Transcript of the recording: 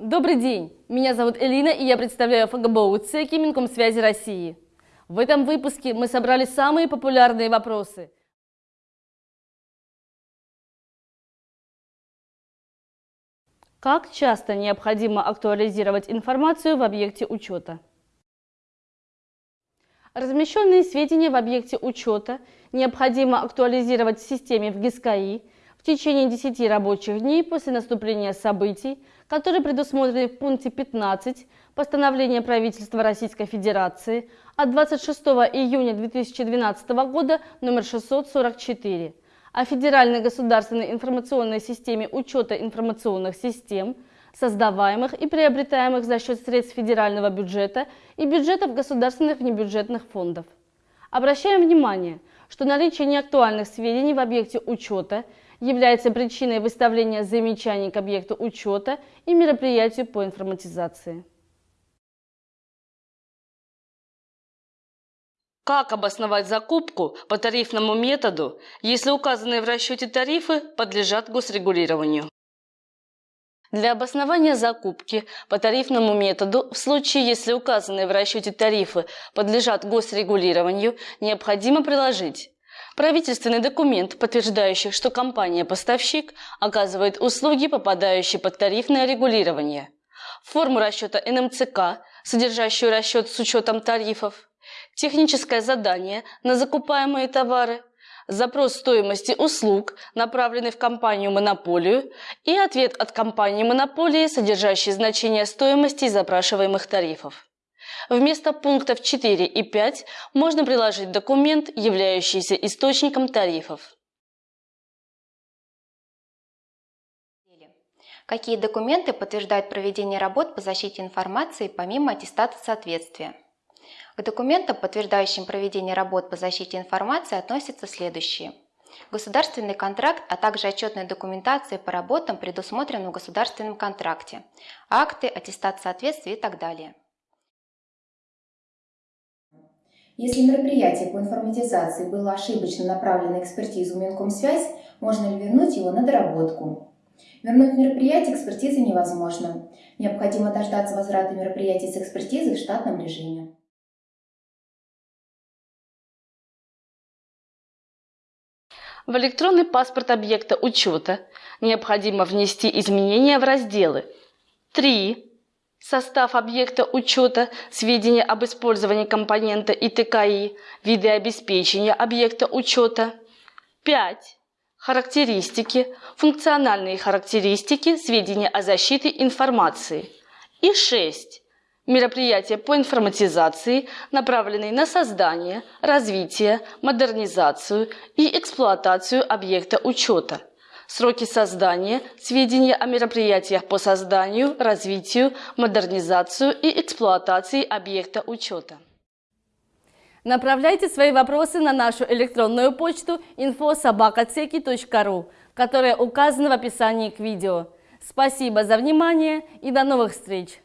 Добрый день! Меня зовут Элина, и я представляю ФГБУ ЦЕКИ Минкомсвязи России. В этом выпуске мы собрали самые популярные вопросы. Как часто необходимо актуализировать информацию в объекте учета? Размещенные сведения в объекте учета необходимо актуализировать в системе в ГИСКАИ в течение 10 рабочих дней после наступления событий, которые предусмотрены в пункте 15 постановления правительства Российской Федерации от 26 июня 2012 года номер 644 о Федеральной государственной информационной системе учета информационных систем, создаваемых и приобретаемых за счет средств федерального бюджета и бюджетов государственных внебюджетных фондов. Обращаем внимание, что наличие неактуальных сведений в объекте учета – является причиной выставления замечаний к объекту учета и мероприятию по информатизации. Как обосновать закупку по тарифному методу, если указанные в расчете тарифы подлежат госрегулированию? Для обоснования закупки по тарифному методу в случае, если указанные в расчете тарифы подлежат госрегулированию, необходимо приложить Правительственный документ, подтверждающий, что компания-поставщик оказывает услуги, попадающие под тарифное регулирование. Форму расчета НМЦК, содержащую расчет с учетом тарифов. Техническое задание на закупаемые товары. Запрос стоимости услуг, направленный в компанию-монополию, и ответ от компании-монополии, содержащий значение стоимости запрашиваемых тарифов. Вместо пунктов 4 и 5 можно приложить документ, являющийся источником тарифов. Какие документы подтверждают проведение работ по защите информации помимо аттестата соответствия? К документам, подтверждающим проведение работ по защите информации, относятся следующие. Государственный контракт, а также отчетная документация по работам, предусмотренным в государственном контракте, акты, аттестат соответствия и так далее. Если мероприятие по информатизации было ошибочно направлено на экспертизу Минкомсвязь, можно ли вернуть его на доработку? Вернуть мероприятие экспертизы невозможно. Необходимо дождаться возврата мероприятий с экспертизы в штатном режиме. В электронный паспорт объекта учета необходимо внести изменения в разделы 3, Состав объекта учета, сведения об использовании компонента ИТКИ, виды обеспечения объекта учета. 5. Характеристики, функциональные характеристики, сведения о защите информации. И 6. Мероприятия по информатизации, направленные на создание, развитие, модернизацию и эксплуатацию объекта учета – сроки создания, сведения о мероприятиях по созданию, развитию, модернизацию и эксплуатации объекта учета. Направляйте свои вопросы на нашу электронную почту infosobakaceki.ru, которая указана в описании к видео. Спасибо за внимание и до новых встреч!